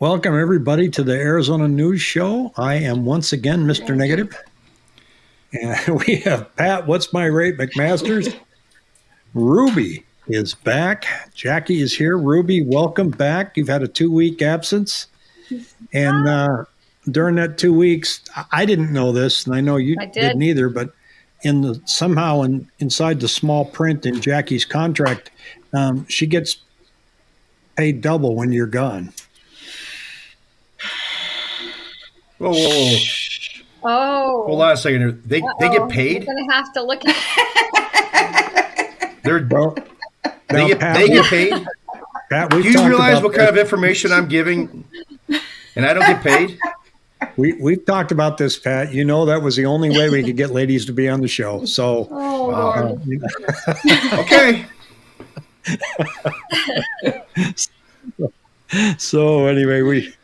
Welcome, everybody, to the Arizona News Show. I am once again Mr. Negative. And we have Pat, what's my rate, McMasters? Ruby is back. Jackie is here. Ruby, welcome back. You've had a two week absence. And uh, during that two weeks, I didn't know this, and I know you I did. didn't either, but in the somehow in, inside the small print in Jackie's contract, um, she gets paid double when you're gone. Whoa, whoa, whoa. Oh. Hold on a second here. They they Uh-oh. get paid. You're gonna have to look at. They're Well, they get Pat, they get paid. Pat, Do you realize about what kind of information I'm giving, and I don't get paid? We we've talked about this, Pat. You know that was the only way we could get ladies to be on the show. So, Oh Wow. Lord. Um, okay. so anyway, we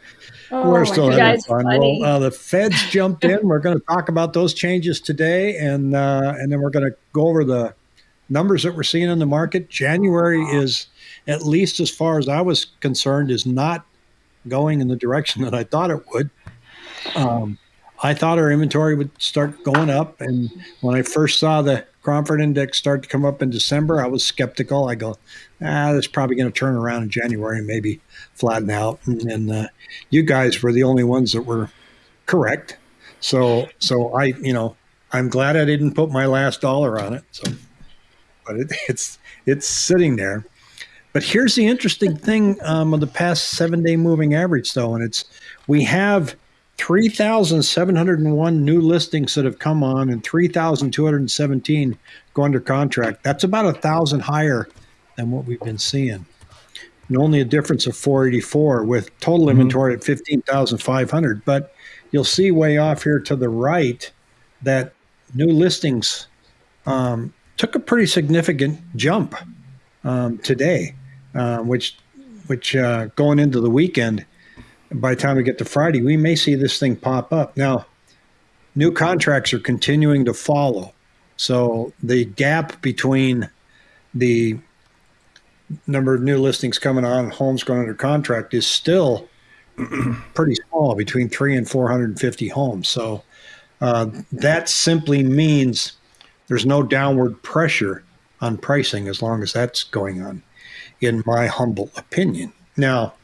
Oh, we're still having fun. Well, uh, the feds jumped in. We're going to talk about those changes today, and uh, and then we're going to go over the numbers that we're seeing in the market. January is, at least as far as I was concerned, is not going in the direction that I thought it would. Um, I thought our inventory would start going up, and when I first saw the Cromford Index start to come up in December, I was skeptical. I go, ah, that's probably going to turn around in January and maybe flatten out. And, and uh, you guys were the only ones that were correct. So, so I, you know, I'm glad I didn't put my last dollar on it. So, but it, it's it's sitting there. But here's the interesting thing um, of the past seven day moving average, though, and it's we have 3,701 new listings that have come on and 3,217 go under contract. That's about a thousand higher than what we've been seeing. And only a difference of 484 with total inventory at 15,500. But you'll see way off here to the right that new listings um, took a pretty significant jump um, today, uh, which which uh, going into the weekend, by the time we get to Friday, we may see this thing pop up. Now, new contracts are continuing to follow, so the gap between the number of new listings coming on, homes going under contract, is still pretty small, between three and four hundred and fifty homes. So uh, that simply means there's no downward pressure on pricing as long as that's going on, in my humble opinion. Now,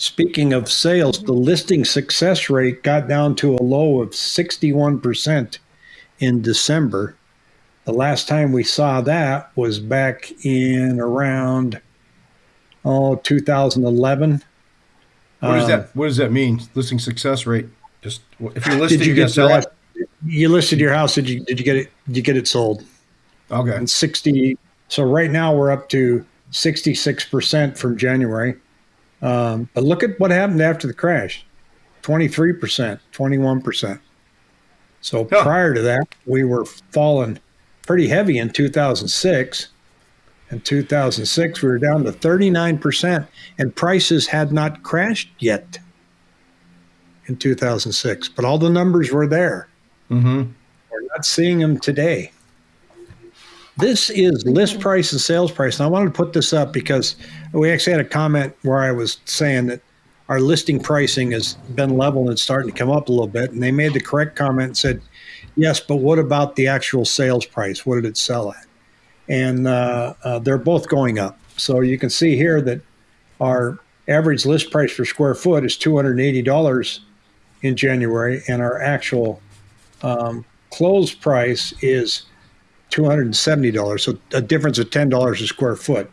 speaking of sales, the listing success rate got down to a low of 61% in December. The last time we saw that was back in around oh 2011. What does Um, that What does that mean? Listing success rate. Just if you list Did you you get sell it. You listed your house. Did you did you get it? Did you get it sold? Okay. and 60 so right now we're up to 66% from january um, but look at what happened after the crash 23% 21% so Huh. prior to that we were falling pretty heavy in 2006 in 2006 we were down to 39% and prices had not crashed yet in 2006 but all the numbers were there Mm-hmm. we're not seeing them today. This is list price and sales price. And I wanted to put this up because we actually had a comment where I was saying that our listing pricing has been level and it's starting to come up a little bit. And they made the correct comment and said, yes, but what about the actual sales price? What did it sell at? And uh, uh, they're both going up. So you can see here that our average list price per square foot is $280 in January, and our actual um, close price is two hundred and seventy dollars. So a difference of ten dollars a square foot.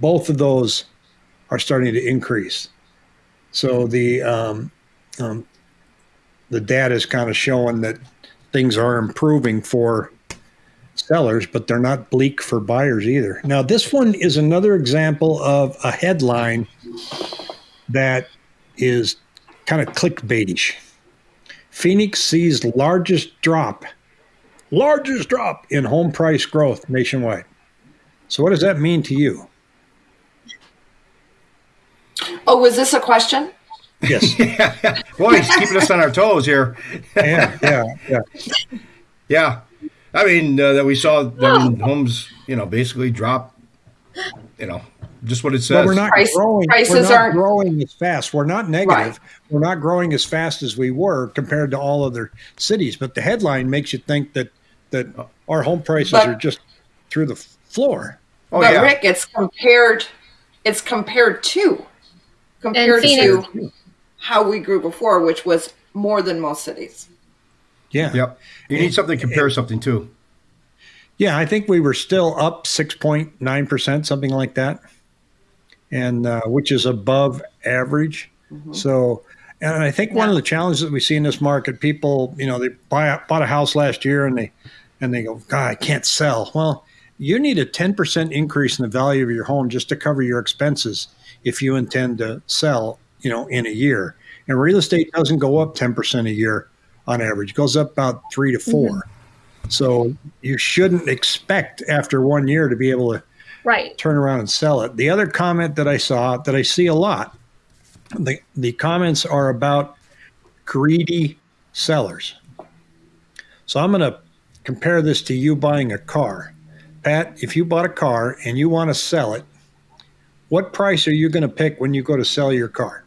Both of those are starting to increase. So the um, um, the data is kind of showing that things are improving for sellers, but they're not bleak for buyers either. Now this one is another example of a headline that is kind of clickbaitish. Phoenix sees largest drop, largest drop in home price growth nationwide. So, what does that mean to you? Oh, was this a question? Yes. Boy, he's keeping us on our toes here. yeah, yeah, yeah. Yeah. I mean, uh, that we saw I mean, homes, you know, basically drop, you know, just what it But says. we're not Price- growing. prices we're not aren't- growing as fast. We're not negative. Right. We're not growing as fast as we were compared to all other cities. But the headline makes you think that that our home prices But- are just through the floor. oh but yeah. Rick, it's compared. It's compared to compared Phoenix- to how we grew before, which was more than most cities. Yeah. Yep. You need something to compare something to. Yeah, I think we were still up 6.9%, something like that, and uh, which is above average. So, and I think one of the challenges that we see in this market, people, you know, they buy bought a house last year and they and they go, God, I can't sell. Well, you need a 10% increase in the value of your home just to cover your expenses if you intend to sell, you know, in a year. And real estate doesn't go up 10% a year on average; it goes up about three to 4 mm-hmm. So you shouldn't expect after one year to be able to Right. turn around and sell it. The other comment that I saw that I see a lot, the the comments are about greedy sellers. So I'm going to compare this to you buying a car. Pat, if you bought a car and you want to sell it, what price are you going to pick when you go to sell your car?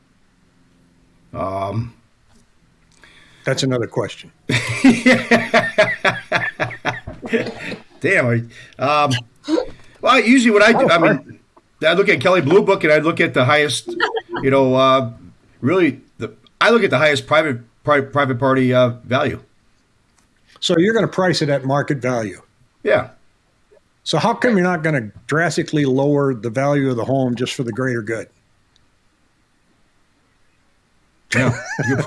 Um, That's another question. damn. Um, well, usually what I do, I mean, I look at Kelley Blue Book and I look at the highest, you know, uh, really the I look at the highest private pri- private party uh, value. So you're going to price it at market value. Yeah. So how come you're not going to drastically lower the value of the home just for the greater good? Yeah.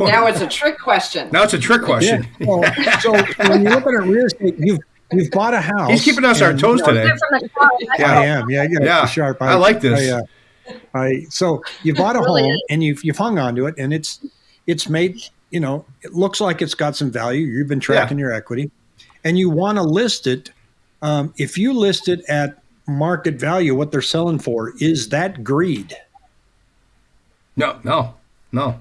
Now it's a trick question. Now it's a trick question. Yeah. Well, so when you're looking at real estate, you've you've bought a house. He's keeping us our toes you know, today. From. Yeah. I am. Yeah, I got Yeah. yeah. sharp. I like this. I, uh, I so you bought a Really? home and you've you've hung on to it, and it's it's made you know it looks like it's got some value. You've been tracking your equity, and you want to list it. Um, if you list it at market value, what they're selling for is that greed. No, no, no.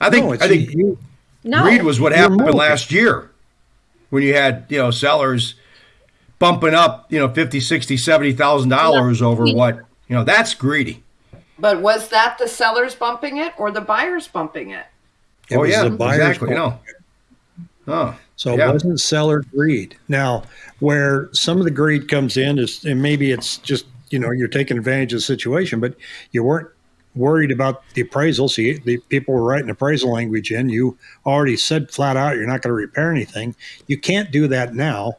I think no, I think you, No. greed was what happened moving. last year when you had, you know, sellers bumping up, you know, 50, 60, 70,000 dollars over what, you know, that's greedy. But was that the sellers bumping it or the buyers bumping it? It oh was yeah, the buyer's exactly. fault. No. Oh. So Yeah. it wasn't seller greed. Now, where some of the greed comes in is, and maybe it's just, you know, you're taking advantage of the situation, but you weren't worried about the appraisal. So you, the people were writing appraisal language in. You already said flat out you're not going to repair anything. You can't do that now.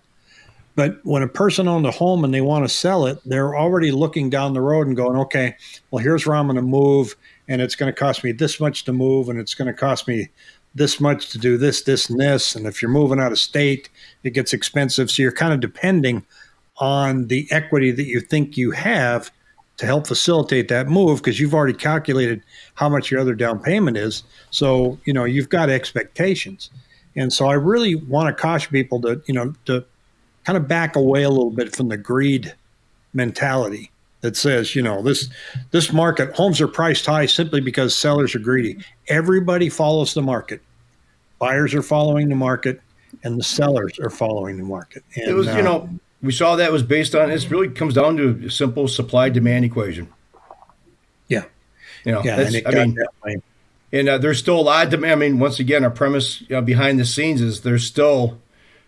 But when a person owned a home and they want to sell it, they're already looking down the road and going, okay, well, here's where I'm going to move, and it's going to cost me this much to move, and it's going to cost me this much to do this, this, and this. And if you're moving out of state, it gets expensive. So you're kind of depending on the equity that you think you have to help facilitate that move because you've already calculated how much your other down payment is. So, you know, you've got expectations. And so I really want to caution people to, you know, to kind of back away a little bit from the greed mentality that says, you know, this this market homes are priced high simply because sellers are greedy. Everybody follows the market. Buyers are following the market and the sellers are following the market. And, It was, uh, you know, we saw that was based on it really comes down to a simple supply demand equation. yeah, You know, yeah, I mean. And uh, there's still a lot of demand. I mean, once again, our premise you know, behind the scenes is there's still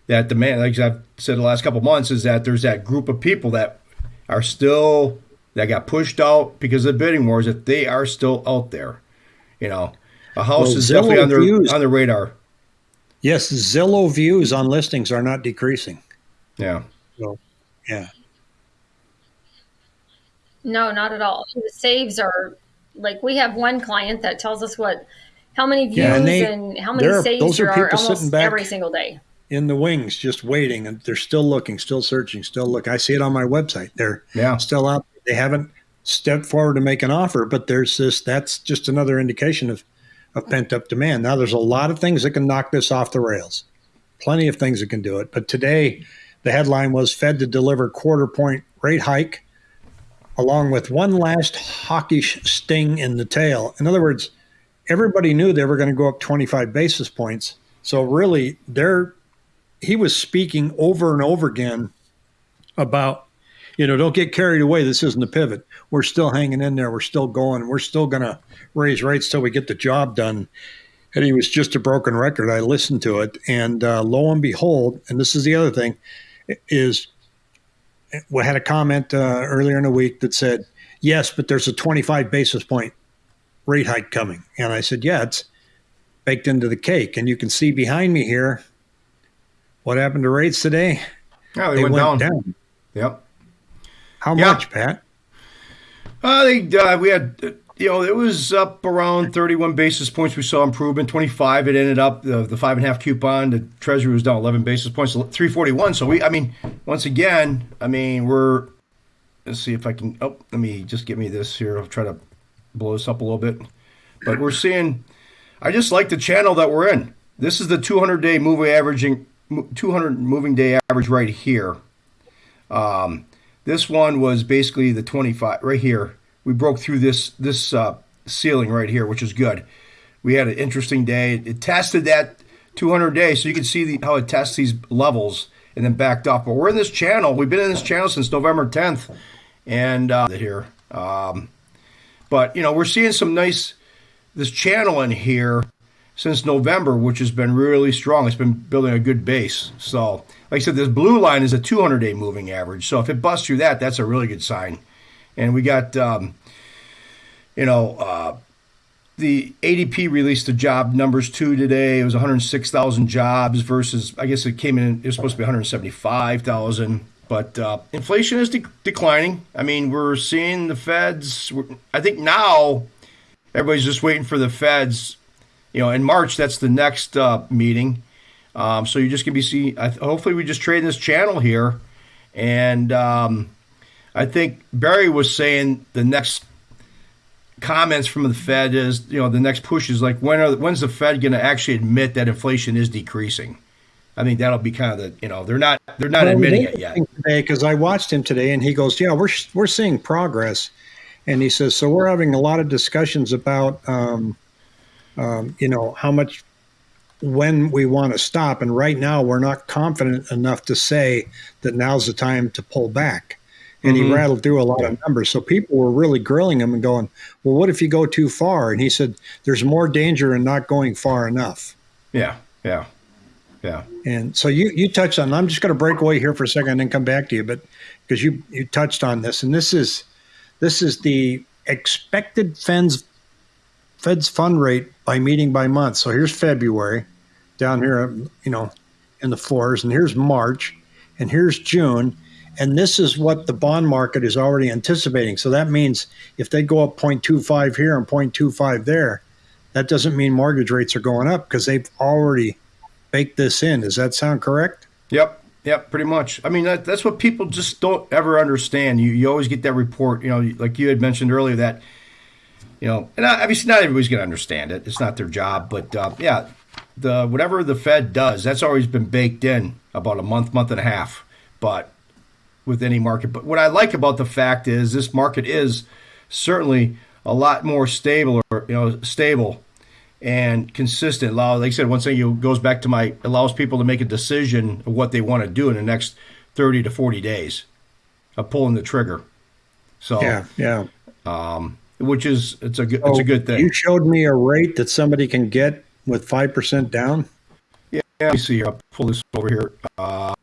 that demand. Like I've said the last couple of months, is that there's that group of people that are still that got pushed out because of the bidding wars. That they are still out there. You know, a house Well, is Zillow definitely on their views- on the radar. Yes, Zillow views on listings are not decreasing. Yeah, So, yeah. No, not at all. The saves are like we have one client that tells us what how many views Yeah, and and, how many saves those are there are people sitting almost back- every single day. In the wings, just waiting, and they're still looking, still searching, still look. I see it on my website. They're yeah, still out. They haven't stepped forward to make an offer, but there's this. That's just another indication of, of pent up demand. Now, there's a lot of things that can knock this off the rails. Plenty of things that can do it. But today, the headline was Fed to deliver quarter point rate hike, along with one last hawkish sting in the tail. In other words, everybody knew they were going to go up 25 basis points. So really, they're he was speaking over and over again about, you know, don't get carried away. This isn't a pivot. We're still hanging in there. We're still going. We're still going to raise rates till we get the job done. And he was just a broken record. I listened to it, and uh, lo and behold, and this is the other thing, is we had a comment uh, earlier in the week that said, "Yes, but there's a 25 basis point rate hike coming," and I said, "Yeah, it's baked into the cake." And you can see behind me here what happened to rates today. Yeah, they, went, down. Yep. How much, Pat? Uh, they, uh, we had, uh, you know, it was up around 31 basis points. We saw improvement. 25, it ended up, the, the five and a half coupon, the treasury was down 11 basis points, 341. So we, I mean, once again, I mean, we're, let's see if I can, oh, let me just get me this here. I'll try to blow this up a little bit. But we're seeing, I just like the channel that we're in. This is the 200 day moving averaging, 200 moving day average right here. Um, this one was basically the 25 right here. We broke through this this uh, ceiling right here, which is good. We had an interesting day. It tested that 200 day, so you can see the, how it tests these levels and then backed off. But we're in this channel. We've been in this channel since November 10th, and uh, here. Um, but you know, we're seeing some nice this channel in here since November, which has been really strong. It's been building a good base. So, like I said, this blue line is a 200 day moving average. So if it busts through that, that's a really good sign. And we got, um, you know, uh, the ADP released the job numbers too today. It was 106,000 jobs versus, I guess it came in, it was supposed to be 175,000. But uh, inflation is de- declining. I mean, we're seeing the Feds. I think now everybody's just waiting for the Feds. You know, in March, that's the next uh, meeting. Um, so you're just gonna be see. I, hopefully, we just trade this channel here, and um, I think Barry was saying the next comments from the Fed is, you know, the next push is like when are when's the Fed going to actually admit that inflation is decreasing? I think that'll be kind of the, you know, they're not they're not Well, admitting it yet. Today, because I watched him today, and he goes, "Yeah, we're we're seeing progress," and he says, "So we're having a lot of discussions about, um, um, you know, how much." When we want to stop, and right now we're not confident enough to say that now's the time to pull back. And he Mhm. rattled through a lot of numbers. So people were really grilling him and going, Well, what if you go too far? And he said, There's more danger in not going far enough. Yeah, yeah, yeah. And so you you touched on. I'm just going to break away here for a second and then come back to you, but because you you touched on this, and this is this is the expected Fed's Fed's fund rate by meeting by month. So here's February, down here, you know, in the fours, and here's March, and here's June, and this is what the bond market is already anticipating. So that means if they go up 0.25 here and 0.25 there, that doesn't mean mortgage rates are going up because they've already baked this in. Does that sound correct? Yep, yep, pretty much. I mean, that, that's what people just don't ever understand. You you always get that report, you know, like you had mentioned earlier that, you know, and obviously not everybody's going to understand it. It's not their job, but uh, yeah, the whatever the Fed does, that's always been baked in about a month, month and a half. But with any market, but what I like about the fact is this market is certainly a lot more stable, or you know, stable and consistent. Allow, like I said, once it goes back to my allows people to make a decision of what they want to do in the next thirty to forty days of pulling the trigger. So, Yeah, yeah. Which is it's a good it's a good thing. You showed me a rate that somebody can get with five percent down. Yeah, let me see. I'll pull this over here.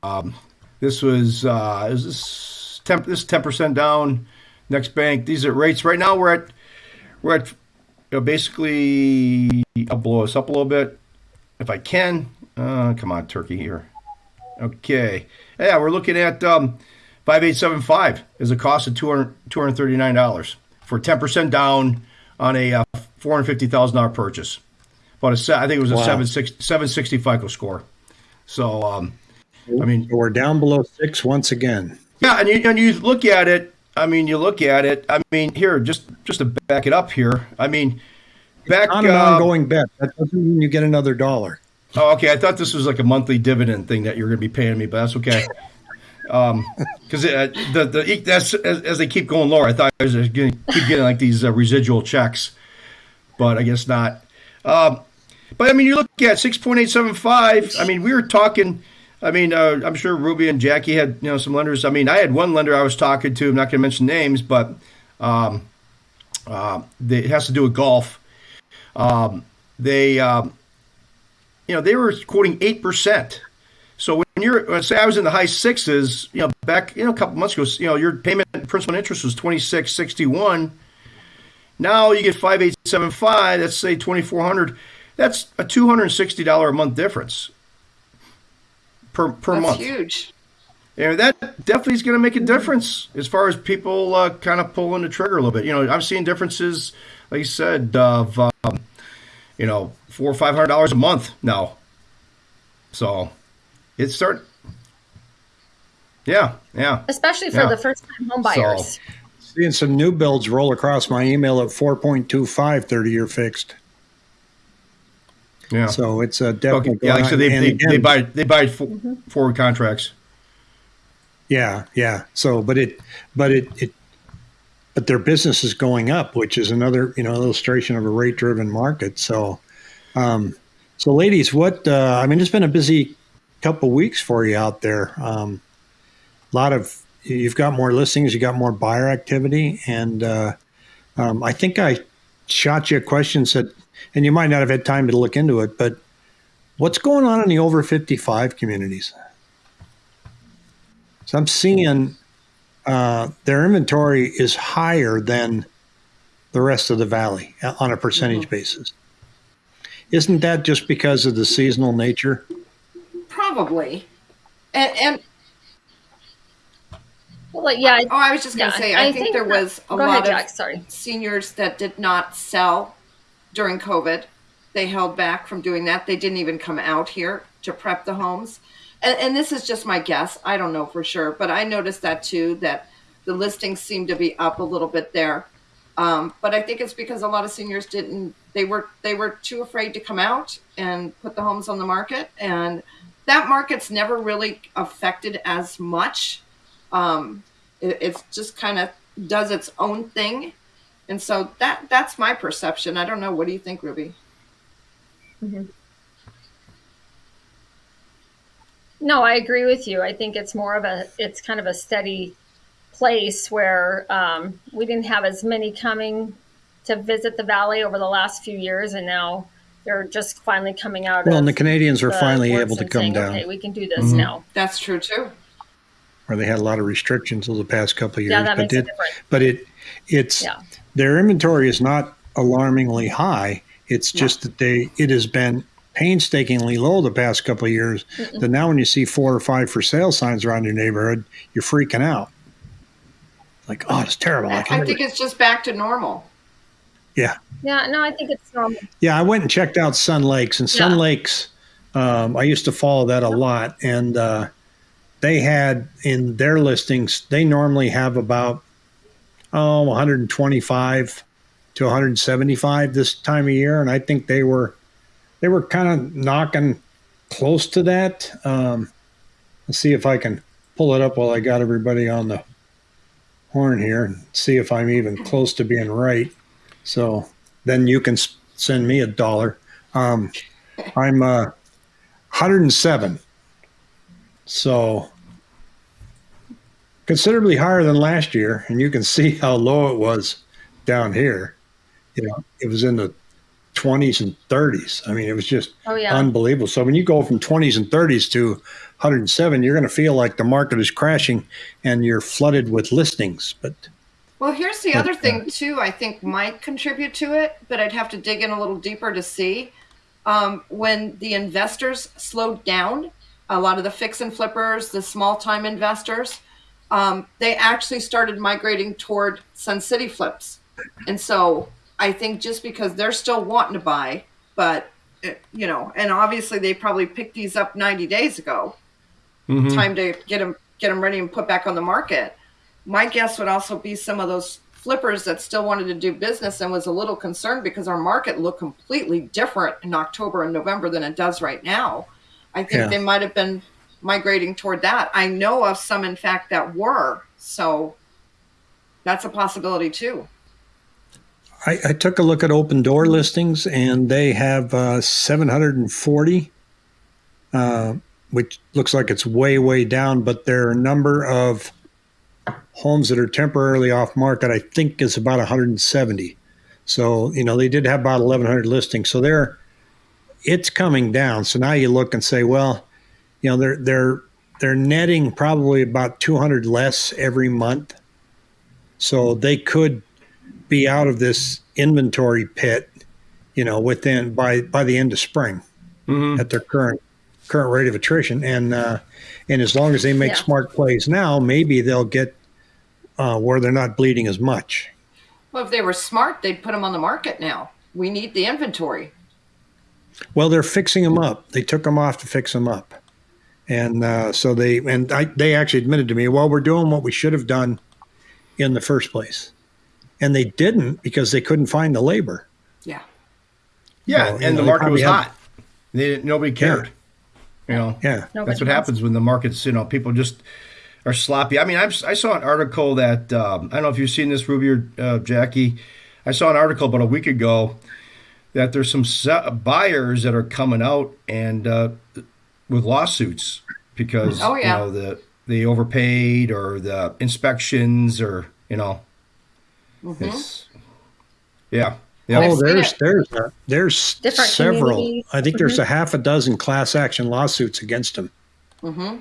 Um, this was uh, is this ten this ten percent down. Next bank. These are rates right now. We're at we're at you know, basically. I'll blow us up a little bit if I can. Uh, come on, turkey here. Okay. Yeah, we're looking at um, five eight seven five is a cost of 200 239 dollars for ten percent down on a uh, four hundred fifty thousand dollar purchase. But a I think it was a Wow. seven six seven sixty FICO score. So um, I mean, we're down below six once again. yeah, and you and you look at it. I mean, you look at it. I mean, here just just to back it up here. I mean, back. On an uh, ongoing bet. That doesn't mean you get another dollar. Oh, okay. I thought this was like a monthly dividend thing that you're going to be paying me, but that's okay. Um, because uh, the the that's as, as they keep going lower. I thought I was going to keep getting like these uh, residual checks, but I guess not. Um, but I mean, you look at six point eight seven five. I mean, we were talking I mean, uh, I'm sure Ruby and Jackie had you know some lenders. I mean, I had one lender I was talking to. I'm not going to mention names, but um, uh, they, it has to do with golf. Um, they, um, you know, they were quoting eight percent. When you're, uh, say, I was in the high sixes, you know, back you know a couple months ago, you know, your payment principal and interest was twenty six sixty one. Now you get five eight seven five. Let's say twenty four hundred. That's a two hundred and sixty dollar a month difference per per That's month. huge. And that definitely is going to make a difference as far as people uh, kind of pulling the trigger a little bit. You know, I'm seeing differences, like you said, of um, you know four or five hundred dollars a month now. So it's start. Yeah, yeah. especially for Yeah. the first time home So- Seeing some new builds roll across my email at 4.25 30 year fixed. Yeah. So it's uh, Okay. definitely Yeah, like I going said, on. they, they, again, they buy they buy fo- forward contracts. Yeah, yeah. So, but it, but it, it, but their business is going up, which is another, you know, illustration of a rate driven market. So, um, so ladies, what, uh, I mean, it's been a busy couple weeks for you out there. Um, a lot of, you've got more listings, you got more buyer activity. And, uh, um, I think I shot you a question said, and you might not have had time to look into it, but what's going on in the over 55 communities? So I'm seeing uh, their inventory is higher than the rest of the valley uh, on a percentage basis. Isn't that just because of the seasonal nature? Probably. And, and Well, yeah, oh, I was just going yeah, to say, I, think, there that- was a lot ahead, of Sorry. seniors that did not sell during COVID. They held back from doing that. They didn't even come out here to prep the homes. And, and this is just my guess. I don't know for sure, but I noticed that too, that the listings seem to be up a little bit there. Um, but I think it's because a lot of seniors didn't, they were, they were too afraid to come out and put the homes on the market. And that market's never really affected as much. Um, it, it's just kind of does its own thing and so that that's my perception. I don't know. What do you think, Ruby? No, I agree with you. I think it's more of a, it's kind of a steady place where um, we didn't have as many coming to visit the valley over the last few years, and now they're just finally coming out. Well, of and the Canadians are the finally able to come saying, down, Okay, we can do this Mhm. now. That's true too. where they had a lot of restrictions over the past couple of years. Yeah, that but makes a it, difference. but it, it's Yeah. their inventory is not alarmingly high. It's No. just that they it has been painstakingly low the past couple of years. That now when you see four or five for sale signs around your neighborhood, you're freaking out. Like, oh, it's terrible. I I think it's just back to normal. yeah. Yeah, no, I think it's normal. Yeah, I went and checked out Sun Lakes, and Sun Yeah. Lakes, um, I used to follow that a lot, and uh, they had in their listings, they normally have about oh 125 to 175 this time of year, and I think they were they were kind of knocking close to that. Um, let's see if I can pull it up while I got everybody on the horn here, and see if I'm even close to being right. So then you can send me a dollar. Um, I'm uh, 107. So considerably higher than last year. And you can see how low it was down here. You know, it was in the 20s and 30s. I mean, it was just Oh yeah, unbelievable. So when you go from 20s and 30s to 107, you're going to feel like the market is crashing and you're flooded with listings. But Well, here's the But, other uh, thing too. I think might contribute to it, but I'd have to dig in a little deeper to see. Um, when the investors slowed down, a lot of the fix and flippers, the small time investors, um, they actually started migrating toward Sun City flips. And so I think just because they're still wanting to buy, but uh, you know, and obviously they probably picked these up 90 days ago. Mhm. Time to get them get them ready and put back on the market. My guess would also be some of those flippers that still wanted to do business and was a little concerned because our market looked completely different in October and November than it does right now. I think Yeah. they might have been migrating toward that. I know of some, in fact, that were. So that's a possibility too. I, I took a look at Opendoor listings and they have uh, 740 uh, which looks like it's way, way down, but there are a number of homes that are temporarily off market. I think is about 170. So you know they did have about 1,100 listings. So they're it's coming down. So now you look and say, well, you know they're they're they're netting probably about 200 less every month. So they could be out of this inventory pit, you know, within by by the end of spring Mhm. at their current current rate of attrition. And uh, and as long as they make Yeah. smart plays now, maybe they'll get uh, where they're not bleeding as much. Well, if they were smart, they'd put them on the market now. We need the inventory. Well, they're fixing them up. They took them off to fix them up, and uh, so they and I, they actually admitted to me, well, we're doing what we should have done in the first place, and they didn't because they couldn't find the labor. Yeah. Yeah, Well, you and know, the market was have- hot. They didn't, nobody cared. You know, Yeah, Nobody that's what happens when the markets. You know, people just are sloppy. I mean, I've, I saw an article that um, I don't know if you've seen this, Ruby or uh, Jackie. I saw an article about a week ago that there's some se- buyers that are coming out and uh, with lawsuits because Oh, yeah. you know the they overpaid or the inspections or you know it's yeah yeah Oh, there's there's uh, there's Different several. I think there's a half a dozen class action lawsuits against them Mm-hmm.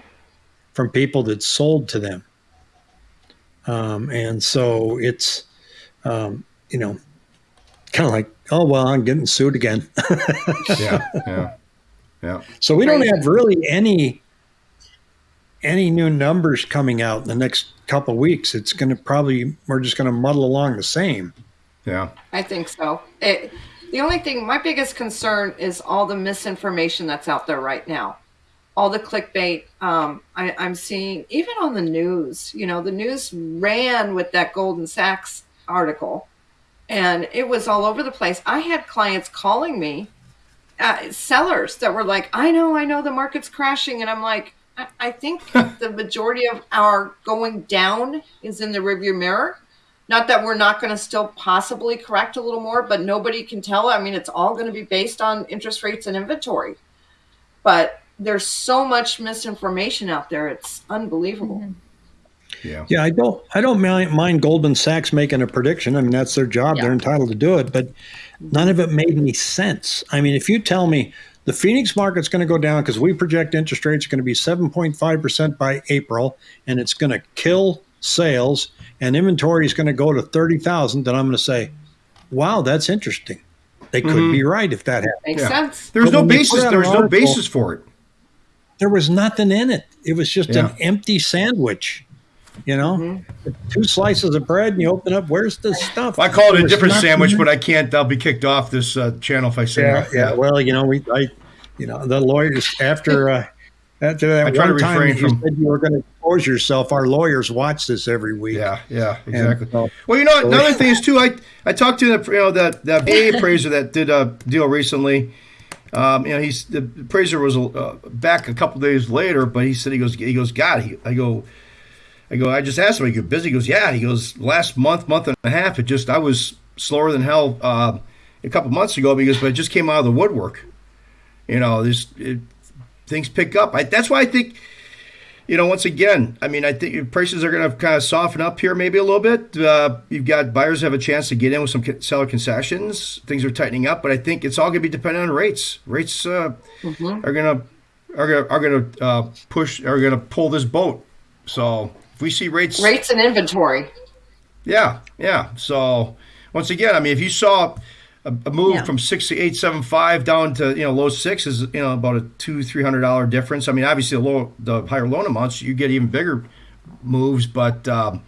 From people that sold to them. Um, and so it's, um, you know, kind of like, oh well, I'm getting sued again. yeah yeah yeah so we don't have really any any new numbers coming out in the next couple of weeks. It's going to probably we're just going to muddle along the same. yeah I think so. It, the only thing, my biggest concern is all the misinformation that's out there right now. All the clickbait um, I, I'm seeing, even on the news. You know, the news ran with that Goldman Sachs article, and it was all over the place. I had clients calling me, uh, sellers that were like, "I know, I know, the market's crashing," and I'm like, I, I think the majority of our going down is in the rearview mirror. Not that we're not going to still possibly correct a little more, but nobody can tell. I mean, it's all going to be based on interest rates and inventory. But there's so much misinformation out there; it's unbelievable. yeah Yeah, I don't I don't mind, mind Goldman Sachs making a prediction. I mean, that's their job; Yeah. they're entitled to do it. But none of it made any sense. I mean, if you tell me the Phoenix market's going to go down because we project interest rates are going to be 7.5 percent by April, and it's going to kill sales, and inventory is going to go to 30,000, then I'm going to say, "Wow, that's interesting." They could Mhm. be right if that happened. Makes Yeah. sense. There's But no basis. There's an no basis for it. There was nothing in it. It was just Yeah. an empty sandwich. You know, two slices of bread, and you open up. Where's the stuff? I call it There a different sandwich, but I can't. I'll be kicked off this uh, channel if I say yeah, that. yeah. Well, you know, we, I, you know, the lawyers after uh, after that I try to one time you from- said you were going to expose yourself. Our lawyers watch this every week. yeah, yeah, And, exactly. uh, Well, you know, another thing is too. I I talked to the you know that that AA appraiser that did a deal recently. Um, you know, he's the praiser was uh, back a couple days later, but he said he goes he goes God. He, I go. I go. I just asked him. Are you busy? He goes, Yeah. He goes. Last month, month and a half, it just I was slower than hell uh, a couple months ago because but it just came out of the woodwork. You know, this things pick up. I, that's why I think you know, once again, I mean, I think prices are going to kind of soften up here maybe a little bit. Uh, you've got buyers have a chance to get in with some seller concessions. Things are tightening up, but I think it's all going to be dependent on rates. Rates uh, are going to are going to are going to uh, push are going to pull this boat. So if we see rates, Rates and inventory. yeah, yeah. So once again, I mean, if you saw a, a move Yeah. from six to eight seven five down to you know low six is you know about a two three hundred dollar difference. I mean, obviously the low the higher loan amounts, you get even bigger moves. But um,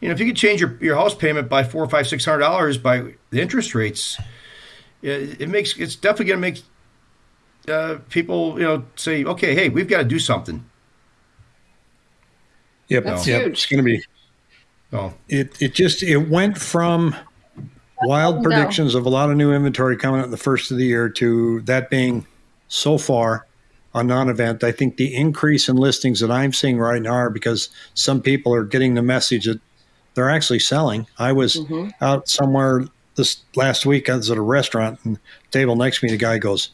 you know, if you could change your, your house payment by four five six hundred dollars by the interest rates, it, it makes it's definitely going to make uh, people you know say, okay, hey, we've got to do something. Yep, That's yep. huge. It's going to be. Oh, It it just it went from wild No. predictions of a lot of new inventory coming out in the first of the year to that being so far a non-event. I think the increase in listings that I'm seeing right now are because some people are getting the message that they're actually selling. I was Mhm. out somewhere this last week. I was at a restaurant and table next to me. The guy goes,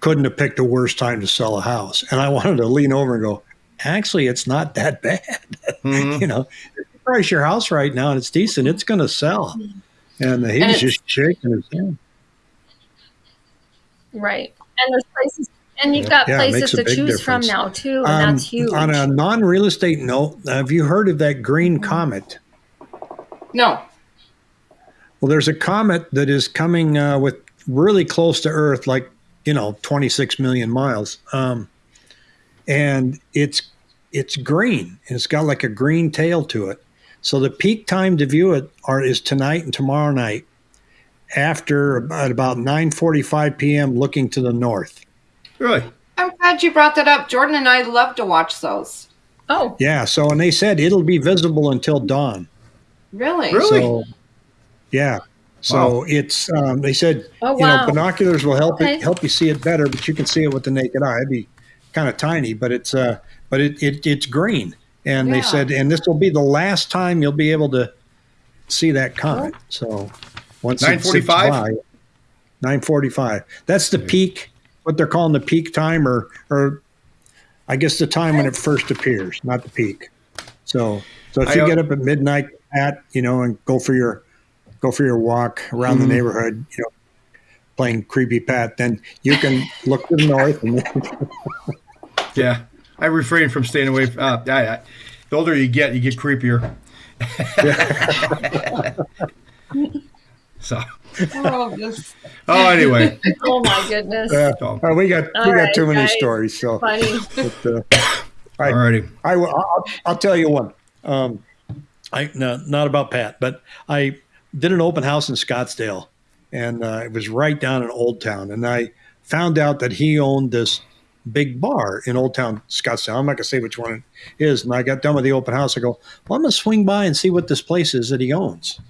couldn't have picked a worse time to sell a house. And I wanted to lean over and go, actually, it's not that bad. Mhm. you know, price your house right now and it's decent, it's going to sell. And he And was just shaking his head. Right. And there's places, and you've got Yeah, places to big choose from now too, and Um, that's huge. On a non-real estate note, have you heard of that green comet? No. Well, there's a comet that is coming uh, with really close to Earth, like you know, 26 million miles, um, and it's it's green and it's got like a green tail to it. So the peak time to view it are is tonight and tomorrow night, after about about 9:45 p.m. looking to the north. Really? I'm glad you brought that up. Jordan and I love to watch those. oh, Yeah. So and they said it'll be visible until dawn. Really? Really? So, yeah. So it's um, they said oh you know wow. binoculars will help Okay. it, help you see it better, but you can see it with the naked eye. It'd be kind of tiny, but it's uh, but it, it it's green, and they said, and this will be the last time you'll be able to see that comet. So once it zips 9:45? by, nine forty-five. That's the peak. What they're calling the peak time, or or I guess the time when it first appears, not the peak. So so if I, you get up at midnight, at you know, and go for your go for your walk around Mhm. the neighborhood, you know, playing creepy pat, then you can look to the north and Yeah. I refrain from staying away. From, uh, I, I, the older you get, you get creepier. so, Oh, this- oh, anyway. oh my goodness. uh, So, uh, we got All we got right, too many guys. stories. So Funny. but, uh, I, alrighty. I will. I'll, I'll tell you one. Um, I no, not about Pat, but I did an open house in Scottsdale, and uh, it was right down in Old Town, and I found out that he owned this big bar in Old Town Scottsdale. I'm not gonna say which one it is. And I got done with the open house. I go, well, I'm gonna swing by and see what this place is that he owns.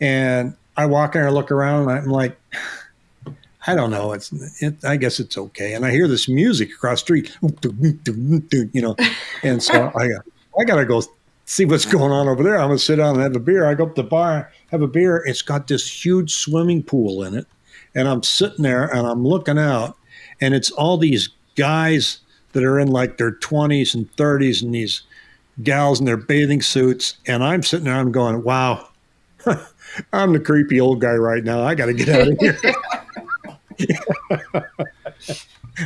And I walk in there, look around, and I'm like. I don't know. It's, it, I guess it's okay. And I hear this music across the street, you know, and so I, I gotta go see what's going on over there. I'm gonna sit down and have a beer. I go up to the bar, have a beer. It's got this huge swimming pool in it, and I'm sitting there and I'm looking out, and it's all these guys that are in like their 20s and 30s, and these gals in their bathing suits, and I'm sitting there. I'm going, wow. I'm the creepy old guy right now. I got to get out of here.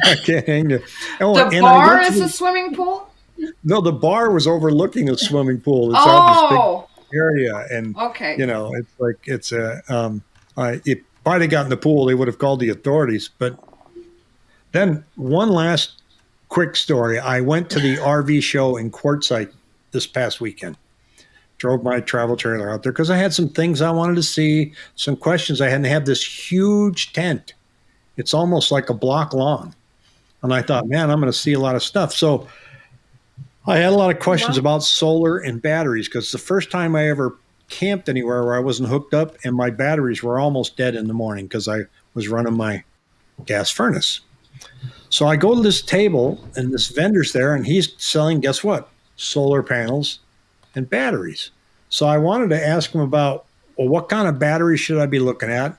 I can't hang there. Oh, the bar is the- a swimming pool? no, the bar was overlooking a swimming pool. It's Oh, big area, and okay. you know, it's like it's a. Um, I if I'd have gotten in the pool, they would have called the authorities. But then one last quick story. I went to the RV show in Quartzsite this past weekend. Drove my travel trailer out there because I had some things I wanted to see, some questions I had. And they have this huge tent. It's almost like a block long. And I thought, man, I'm going to see a lot of stuff. So I had a lot of questions Wow. about solar and batteries because the first time I ever camped anywhere where I wasn't hooked up and my batteries were almost dead in the morning because I was running my gas furnace. So I go to this table and this vendor's there and he's selling, guess what? Solar panels and batteries. So I wanted to ask him about, well, what kind of batteries should I be looking at?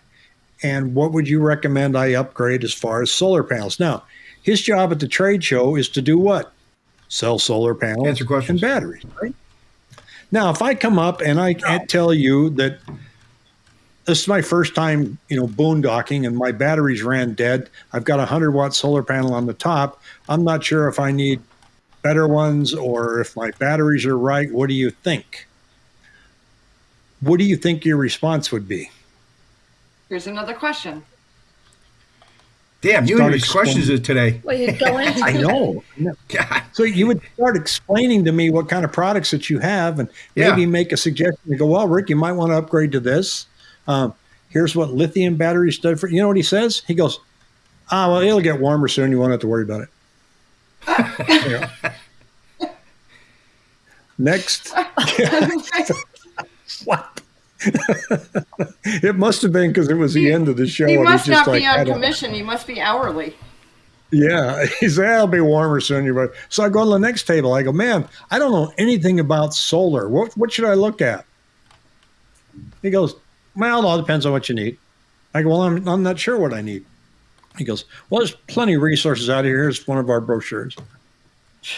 And what would you recommend I upgrade as far as solar panels? Now, his job at the trade show is to do what? Sell solar panels Answer questions. and batteries, right? Now, if I come up and I can't tell you that this is my first time, you know, boondocking and my batteries ran dead. I've got a 100 watt solar panel on the top. I'm not sure if I need better ones or if my batteries are right. What do you think? What do you think your response would be? Here's another question. Damn, you Start and these questions today. Well, you go into I know. God. So you would start explaining to me what kind of products that you have, and Yeah. maybe make a suggestion. You go, well, Rick, you might want to upgrade to this. Um, here's what lithium batteries do for. You know what he says? He goes, ah, well, it'll get warmer soon. You won't have to worry about it. Next, what? it must have been because it was the end of the show. he must not like, be on commission. He must be hourly. Yeah, he said, "It'll be warmer soon." You're. So I go to the next table. I go, "Man, I don't know anything about solar. What what should I look at?" He goes, "Well, it all depends on what you need." I go, "Well, I'm I'm not sure what I need." He goes, Well, there's plenty of resources out here. Here's one of our brochures.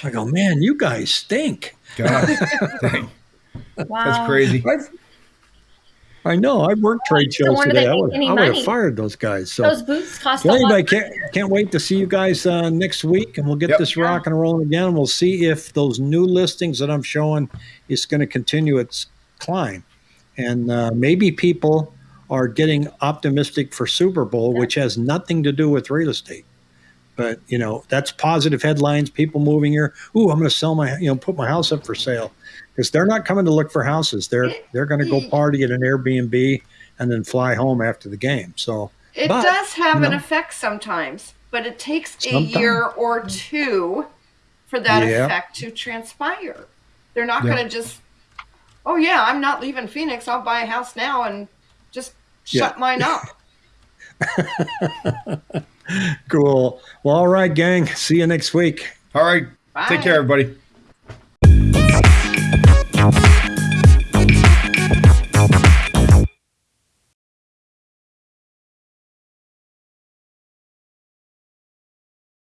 I go, Man, you guys stink. God, Wow. that's crazy. I know. I worked trade So shows when today. I would, I would have fired those guys. So, Those boots cost a well, lot. anybody can't, can't wait to see you guys uh, next week, and we'll get Yep. this rocking and rolling again. And We'll see if those new listings that I'm showing is going to continue its climb, and uh, maybe people are getting optimistic for Super Bowl, which has nothing to do with real estate. But you know, that's positive headlines. People moving here. Ooh, I'm going to sell my, you know, put my house up for sale because they're not coming to look for houses. They're they're going to go party at an Airbnb and then fly home after the game. So It But, does have you an effect sometimes, but it takes a year or two for that Yeah. effect to transpire. They're not Yeah. going to just, oh yeah, I'm not leaving Phoenix. I'll buy a house now and just Yeah. shut mine up. cool. Well, all right, gang. See you next week. All right, Bye. take care, everybody.